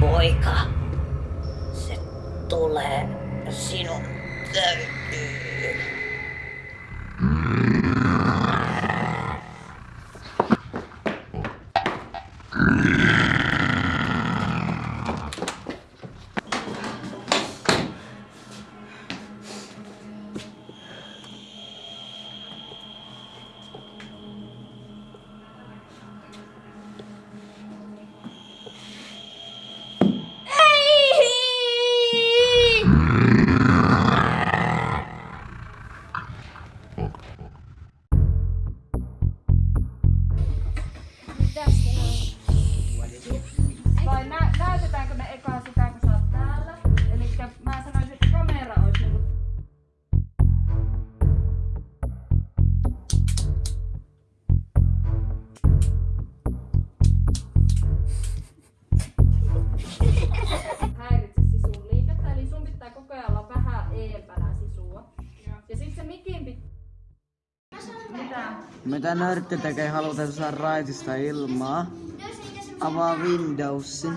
poika. Se tulee sinun täytyy. Mm. Mitä nörtti tekee halutessa raitista ilmaa? Avaa Windowsin.